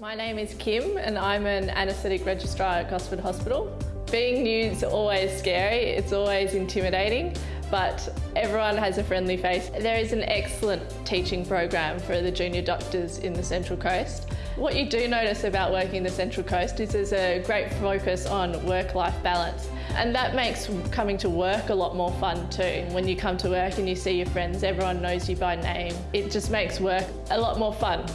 My name is Kim and I'm an anaesthetic registrar at Gosford Hospital. Being new is always scary, it's always intimidating, but everyone has a friendly face. There is an excellent teaching program for the junior doctors in the Central Coast. What you do notice about working the Central Coast is there's a great focus on work-life balance and that makes coming to work a lot more fun too. When you come to work and you see your friends, everyone knows you by name. It just makes work a lot more fun.